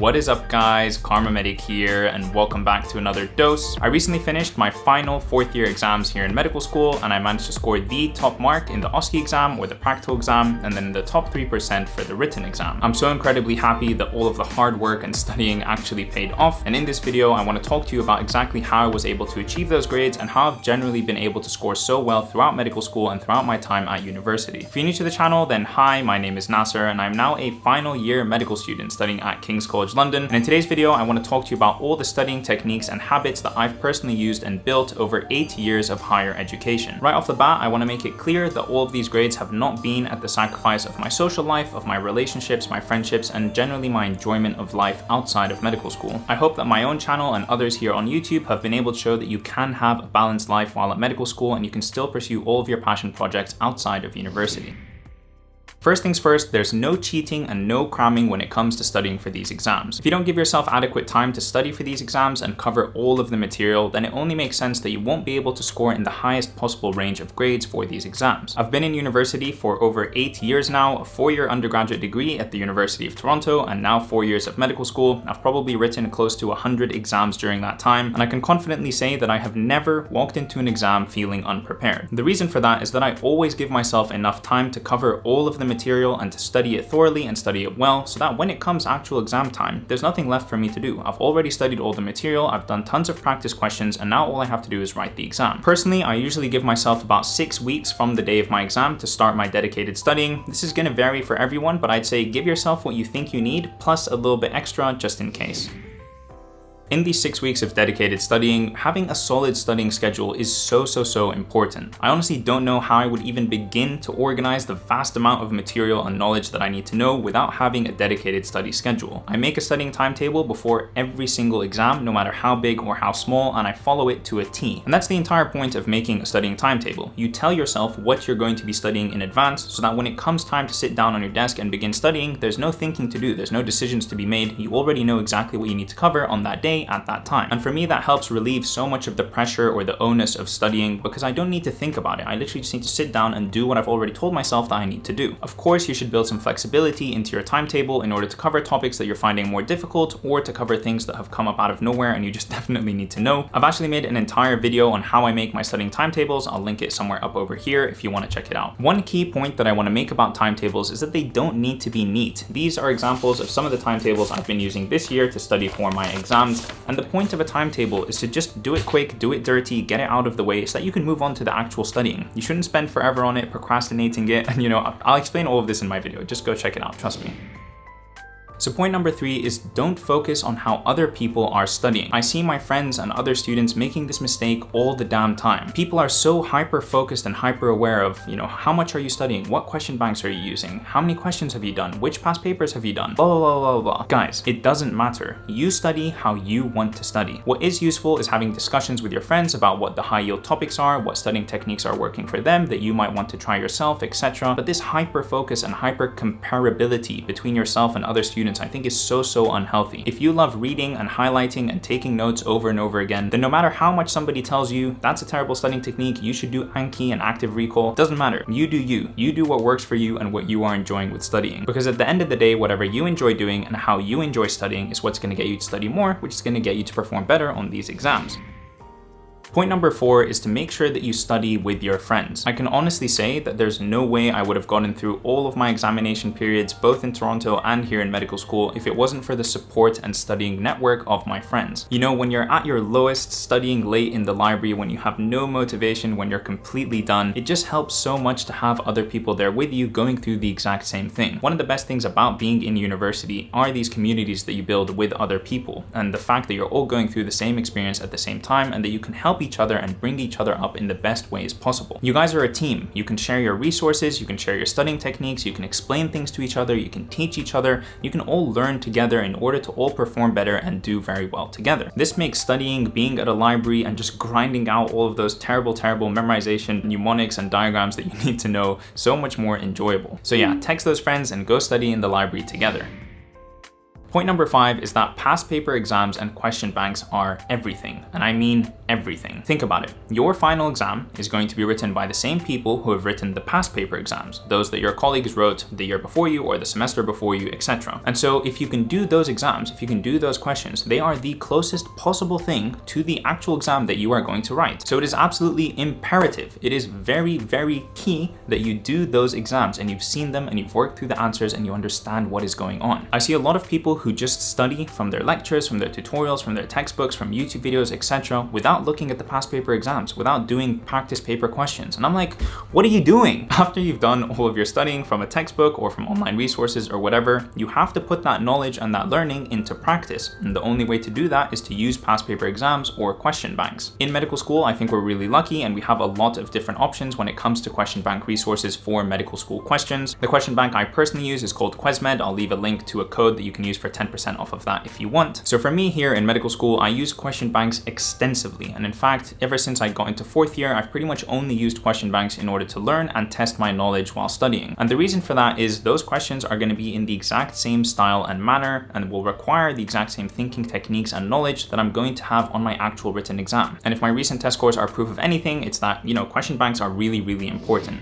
What is up guys, Kharma Medic here and welcome back to another dose. I recently finished my final fourth year exams here in medical school and I managed to score the top mark in the OSCE exam or the practical exam and then the top 3% for the written exam. I'm so incredibly happy that all of the hard work and studying actually paid off and in this video I want to talk to you about exactly how I was able to achieve those grades and how I've generally been able to score so well throughout medical school and throughout my time at university. If you're new to the channel then hi, my name is Nasser and I'm now a final year medical student studying at King's College London. And in today's video, I want to talk to you about all the studying techniques and habits that I've personally used and built over eight years of higher education. Right off the bat, I want to make it clear that all of these grades have not been at the sacrifice of my social life, of my relationships, my friendships, and generally my enjoyment of life outside of medical school. I hope that my own channel and others here on YouTube have been able to show that you can have a balanced life while at medical school and you can still pursue all of your passion projects outside of university. First things first, there's no cheating and no cramming when it comes to studying for these exams. If you don't give yourself adequate time to study for these exams and cover all of the material, then it only makes sense that you won't be able to score in the highest possible range of grades for these exams. I've been in university for over eight years now, a four-year undergraduate degree at the University of Toronto, and now four years of medical school. I've probably written close to 100 exams during that time, and I can confidently say that I have never walked into an exam feeling unprepared. The reason for that is that I always give myself enough time to cover all of the material and to study it thoroughly and study it well so that when it comes actual exam time, there's nothing left for me to do. I've already studied all the material, I've done tons of practice questions, and now all I have to do is write the exam. Personally, I usually give myself about six weeks from the day of my exam to start my dedicated studying. This is gonna vary for everyone, but I'd say give yourself what you think you need, plus a little bit extra just in case. In these six weeks of dedicated studying, having a solid studying schedule is so, so, so important. I honestly don't know how I would even begin to organize the vast amount of material and knowledge that I need to know without having a dedicated study schedule. I make a studying timetable before every single exam, no matter how big or how small, and I follow it to a T. And that's the entire point of making a studying timetable. You tell yourself what you're going to be studying in advance so that when it comes time to sit down on your desk and begin studying, there's no thinking to do, there's no decisions to be made. You already know exactly what you need to cover on that day at that time. And for me, that helps relieve so much of the pressure or the onus of studying because I don't need to think about it. I literally just need to sit down and do what I've already told myself that I need to do. Of course, you should build some flexibility into your timetable in order to cover topics that you're finding more difficult or to cover things that have come up out of nowhere and you just definitely need to know. I've actually made an entire video on how I make my studying timetables. I'll link it somewhere up over here if you want to check it out. One key point that I want to make about timetables is that they don't need to be neat. These are examples of some of the timetables I've been using this year to study for my exams and the point of a timetable is to just do it quick, do it dirty, get it out of the way so that you can move on to the actual studying. You shouldn't spend forever on it, procrastinating it, and you know, I'll explain all of this in my video. Just go check it out, trust me. So point number three is don't focus on how other people are studying. I see my friends and other students making this mistake all the damn time. People are so hyper focused and hyper aware of, you know, how much are you studying? What question banks are you using? How many questions have you done? Which past papers have you done? Blah, blah, blah, blah, blah. Guys, it doesn't matter. You study how you want to study. What is useful is having discussions with your friends about what the high yield topics are, what studying techniques are working for them that you might want to try yourself, etc. But this hyper focus and hyper comparability between yourself and other students students I think is so, so unhealthy. If you love reading and highlighting and taking notes over and over again, then no matter how much somebody tells you that's a terrible studying technique, you should do Anki and active recall, doesn't matter. You do you. You do what works for you and what you are enjoying with studying. Because at the end of the day, whatever you enjoy doing and how you enjoy studying is what's gonna get you to study more, which is gonna get you to perform better on these exams. Point number four is to make sure that you study with your friends. I can honestly say that there's no way I would have gotten through all of my examination periods, both in Toronto and here in medical school, if it wasn't for the support and studying network of my friends. You know, when you're at your lowest, studying late in the library, when you have no motivation, when you're completely done, it just helps so much to have other people there with you going through the exact same thing. One of the best things about being in university are these communities that you build with other people, and the fact that you're all going through the same experience at the same time and that you can help each other and bring each other up in the best ways possible. You guys are a team. You can share your resources, you can share your studying techniques, you can explain things to each other, you can teach each other, you can all learn together in order to all perform better and do very well together. This makes studying, being at a library, and just grinding out all of those terrible, terrible memorization mnemonics and diagrams that you need to know so much more enjoyable. So yeah, text those friends and go study in the library together. Point number five is that past paper exams and question banks are everything, and I mean everything. Think about it. Your final exam is going to be written by the same people who have written the past paper exams, those that your colleagues wrote the year before you or the semester before you, etc. And so if you can do those exams, if you can do those questions, they are the closest possible thing to the actual exam that you are going to write. So it is absolutely imperative. It is very, very key that you do those exams and you've seen them and you've worked through the answers and you understand what is going on. I see a lot of people who just study from their lectures, from their tutorials, from their textbooks, from YouTube videos, etc. without looking at the past paper exams, without doing practice paper questions. And I'm like, what are you doing? After you've done all of your studying from a textbook or from online resources or whatever, you have to put that knowledge and that learning into practice. And the only way to do that is to use past paper exams or question banks. In medical school, I think we're really lucky and we have a lot of different options when it comes to question bank resources for medical school questions. The question bank I personally use is called QuesMed. I'll leave a link to a code that you can use for 10% off of that if you want. So for me here in medical school, I use question banks extensively. And in fact, ever since I got into fourth year, I've pretty much only used question banks in order to learn and test my knowledge while studying. And the reason for that is those questions are going to be in the exact same style and manner and will require the exact same thinking techniques and knowledge that I'm going to have on my actual written exam. And if my recent test scores are proof of anything, it's that, you know, question banks are really, really important.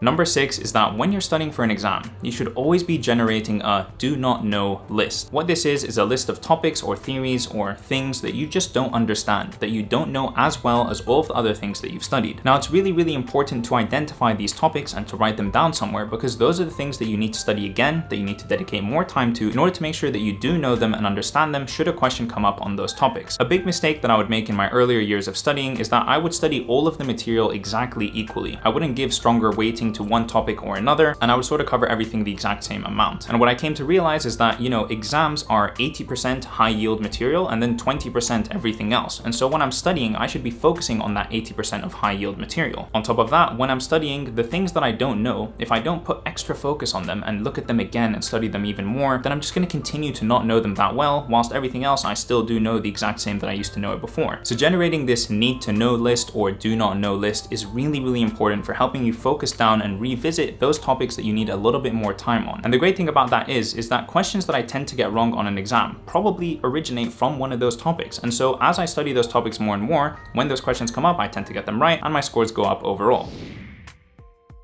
Number six is that when you're studying for an exam, you should always be generating a do not know list. What this is, is a list of topics or theories or things that you just don't understand, that you don't know as well as all of the other things that you've studied. Now, it's really, really important to identify these topics and to write them down somewhere because those are the things that you need to study again, that you need to dedicate more time to in order to make sure that you do know them and understand them should a question come up on those topics. A big mistake that I would make in my earlier years of studying is that I would study all of the material exactly equally. I wouldn't give stronger weighting to one topic or another, and I would sort of cover everything the exact same amount. And what I came to realize is that, you know, exams are 80% high yield material and then 20% everything else. And so when I'm studying, I should be focusing on that 80% of high yield material. On top of that, when I'm studying, the things that I don't know, if I don't put extra focus on them and look at them again and study them even more, then I'm just gonna continue to not know them that well, whilst everything else I still do know the exact same that I used to know it before. So generating this need to know list or do not know list is really, really important for helping you focus down and revisit revisit those topics that you need a little bit more time on. And the great thing about that is, is that questions that I tend to get wrong on an exam probably originate from one of those topics. And so as I study those topics more and more, when those questions come up, I tend to get them right and my scores go up overall.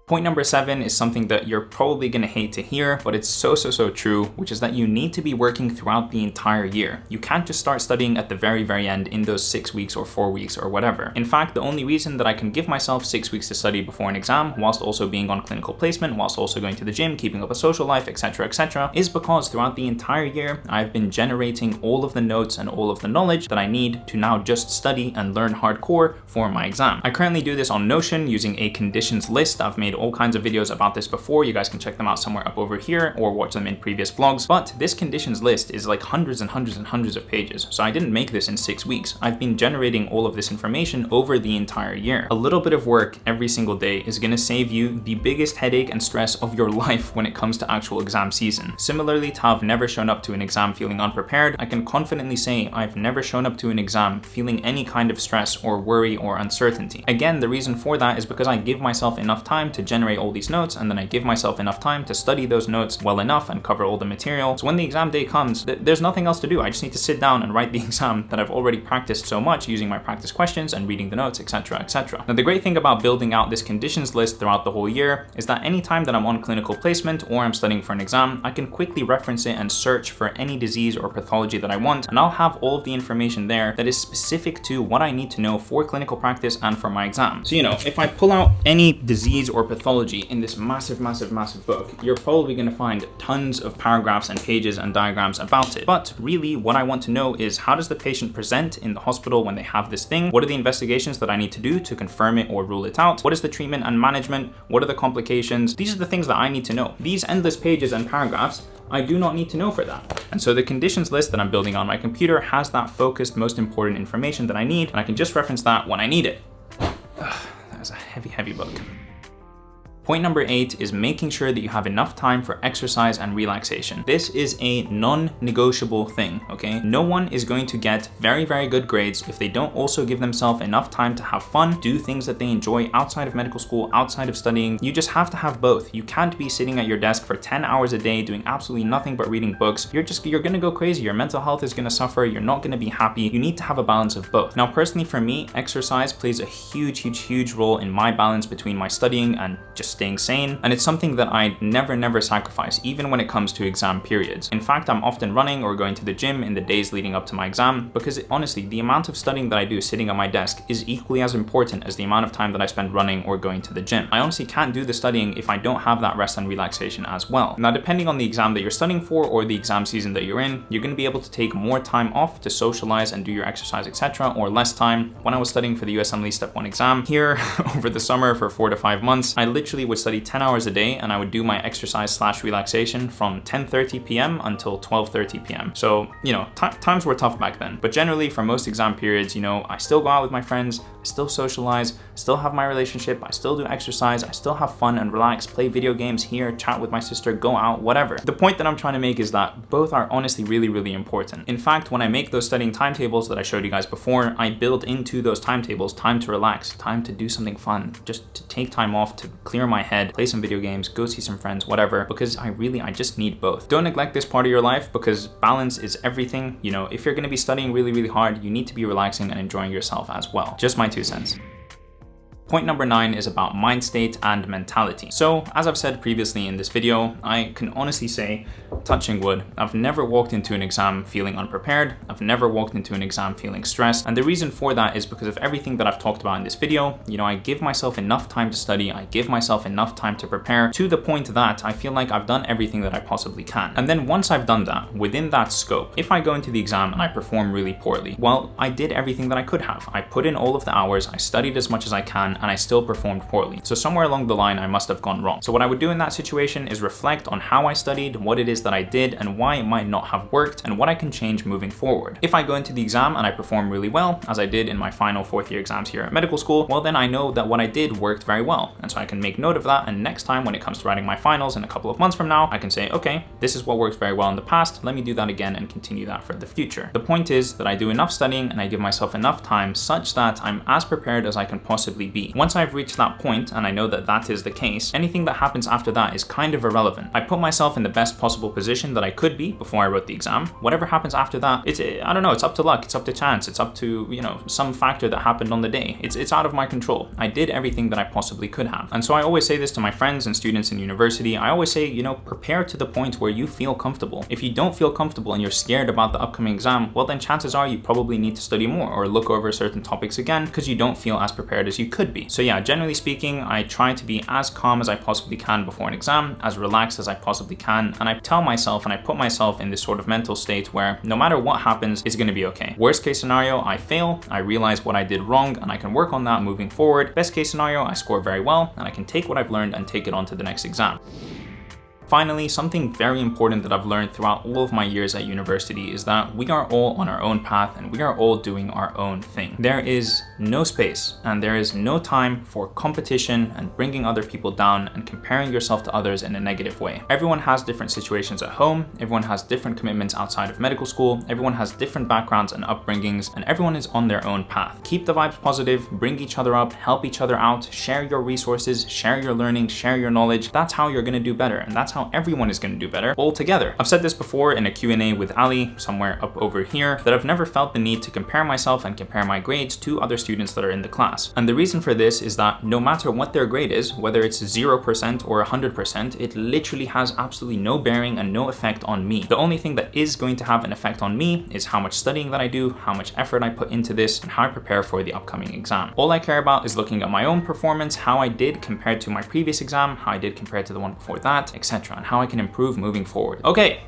Point number seven is something that you're probably gonna hate to hear, but it's so, so, so true, which is that you need to be working throughout the entire year. You can't just start studying at the very, very end in those six weeks or four weeks or whatever. In fact, the only reason that I can give myself six weeks to study before an exam, whilst also being on clinical placement, whilst also going to the gym, keeping up a social life, etc., etc., is because throughout the entire year, I've been generating all of the notes and all of the knowledge that I need to now just study and learn hardcore for my exam. I currently do this on Notion using a conditions list. I've made made all kinds of videos about this before. You guys can check them out somewhere up over here or watch them in previous vlogs. But this conditions list is like hundreds and hundreds and hundreds of pages. So I didn't make this in six weeks. I've been generating all of this information over the entire year. A little bit of work every single day is gonna save you the biggest headache and stress of your life when it comes to actual exam season. Similarly to have never shown up to an exam feeling unprepared, I can confidently say I've never shown up to an exam feeling any kind of stress or worry or uncertainty. Again, the reason for that is because I give myself enough time to generate all these notes and then I give myself enough time to study those notes well enough and cover all the material. So when the exam day comes, th there's nothing else to do. I just need to sit down and write the exam that I've already practiced so much using my practice questions and reading the notes, etc, etc. Now the great thing about building out this conditions list throughout the whole year is that anytime that I'm on clinical placement or I'm studying for an exam, I can quickly reference it and search for any disease or pathology that I want, and I'll have all of the information there that is specific to what I need to know for clinical practice and for my exam. So, you know, if I pull out any disease or pathology in this massive, massive, massive book, you're probably gonna find tons of paragraphs and pages and diagrams about it. But really what I want to know is how does the patient present in the hospital when they have this thing? What are the investigations that I need to do to confirm it or rule it out? What is the treatment and management? What are the complications? These are the things that I need to know. These endless pages and paragraphs I do not need to know for that. And so the conditions list that I'm building on my computer has that focused, most important information that I need, and I can just reference that when I need it. That was a heavy, heavy book. Point number eight is making sure that you have enough time for exercise and relaxation. This is a non-negotiable thing, okay? No one is going to get very, very good grades if they don't also give themselves enough time to have fun, do things that they enjoy outside of medical school, outside of studying. You just have to have both. You can't be sitting at your desk for 10 hours a day doing absolutely nothing but reading books. You're just, you're gonna go crazy. Your mental health is gonna suffer. You're not gonna be happy. You need to have a balance of both. Now, personally for me, exercise plays a huge, huge, huge role in my balance between my studying and just staying sane. And it's something that I never, never sacrifice, even when it comes to exam periods. In fact, I'm often running or going to the gym in the days leading up to my exam because it, honestly, the amount of studying that I do sitting at my desk is equally as important as the amount of time that I spend running or going to the gym. I honestly can't do the studying if I don't have that rest and relaxation as well. Now, depending on the exam that you're studying for or the exam season that you're in, you're gonna be able to take more time off to socialize and do your exercise, etc., or less time. When I was studying for the USMLE Step 1 exam here over the summer for four to five months, I literally would study 10 hours a day and I would do my exercise slash relaxation from 10.30 p.m. until 12.30 p.m. So, you know, times were tough back then. But generally for most exam periods, you know, I still go out with my friends, I still socialize, still have my relationship, I still do exercise, I still have fun and relax, play video games here, chat with my sister, go out, whatever. The point that I'm trying to make is that both are honestly really, really important. In fact, when I make those studying timetables that I showed you guys before, I build into those timetables time to relax, time to do something fun, just to take time off to clear my head, play some video games, go see some friends, whatever, because I really, I just need both. Don't neglect this part of your life because balance is everything. You know, if you're gonna be studying really, really hard, you need to be relaxing and enjoying yourself as well. Just my two cents. Point number nine is about mind state and mentality. So as I've said previously in this video, I can honestly say, touching wood, I've never walked into an exam feeling unprepared. I've never walked into an exam feeling stressed. And the reason for that is because of everything that I've talked about in this video. You know, I give myself enough time to study. I give myself enough time to prepare to the point that I feel like I've done everything that I possibly can. And then once I've done that, within that scope, if I go into the exam and I perform really poorly, well, I did everything that I could have. I put in all of the hours, I studied as much as I can, and I still performed poorly. So somewhere along the line, I must have gone wrong. So what I would do in that situation is reflect on how I studied, what it is that I did, and why it might not have worked, and what I can change moving forward. If I go into the exam and I perform really well, as I did in my final fourth year exams here at medical school, well then I know that what I did worked very well. And so I can make note of that, and next time when it comes to writing my finals in a couple of months from now, I can say, okay, this is what worked very well in the past, let me do that again and continue that for the future. The point is that I do enough studying and I give myself enough time such that I'm as prepared as I can possibly be. Once I've reached that point, and I know that that is the case, anything that happens after that is kind of irrelevant. I put myself in the best possible position that I could be before I wrote the exam. Whatever happens after that, it's, I don't know, it's up to luck, it's up to chance, it's up to, you know, some factor that happened on the day. It's, it's out of my control. I did everything that I possibly could have. And so I always say this to my friends and students in university. I always say, you know, prepare to the point where you feel comfortable. If you don't feel comfortable and you're scared about the upcoming exam, well then chances are you probably need to study more or look over certain topics again because you don't feel as prepared as you could be. So yeah, generally speaking, I try to be as calm as I possibly can before an exam, as relaxed as I possibly can, and I tell myself and I put myself in this sort of mental state where no matter what happens, it's gonna be okay. Worst case scenario, I fail, I realize what I did wrong, and I can work on that moving forward. Best case scenario, I score very well, and I can take what I've learned and take it on to the next exam. Finally, something very important that I've learned throughout all of my years at university is that we are all on our own path and we are all doing our own thing. There is no space and there is no time for competition and bringing other people down and comparing yourself to others in a negative way. Everyone has different situations at home, everyone has different commitments outside of medical school, everyone has different backgrounds and upbringings, and everyone is on their own path. Keep the vibes positive, bring each other up, help each other out, share your resources, share your learning, share your knowledge. That's how you're gonna do better and that's how everyone is gonna do better all together. I've said this before in a Q&A with Ali, somewhere up over here, that I've never felt the need to compare myself and compare my grades to other students that are in the class. And the reason for this is that no matter what their grade is, whether it's 0% or 100%, it literally has absolutely no bearing and no effect on me. The only thing that is going to have an effect on me is how much studying that I do, how much effort I put into this, and how I prepare for the upcoming exam. All I care about is looking at my own performance, how I did compared to my previous exam, how I did compared to the one before that, etc. and how I can improve moving forward. Okay,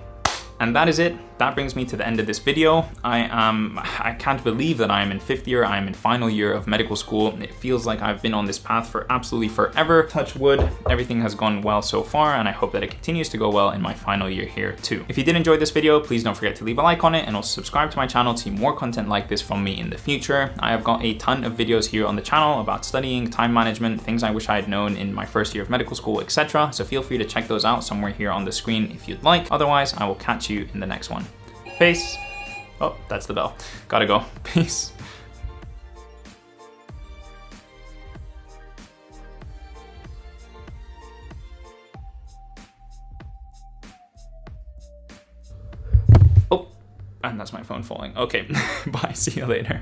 And that is it. That brings me to the end of this video. I am, I can't believe that I am in fifth year. I am in final year of medical school. It feels like I've been on this path for absolutely forever. Touch wood, everything has gone well so far and I hope that it continues to go well in my final year here too. If you did enjoy this video, please don't forget to leave a like on it and also subscribe to my channel to see more content like this from me in the future. I have got a ton of videos here on the channel about studying, time management, things I wish I had known in my first year of medical school, etc. So feel free to check those out somewhere here on the screen if you'd like. Otherwise, I will catch you in the next one. Peace. Oh, that's the bell. Gotta go. Peace. Oh, and that's my phone falling. Okay, bye. See you later.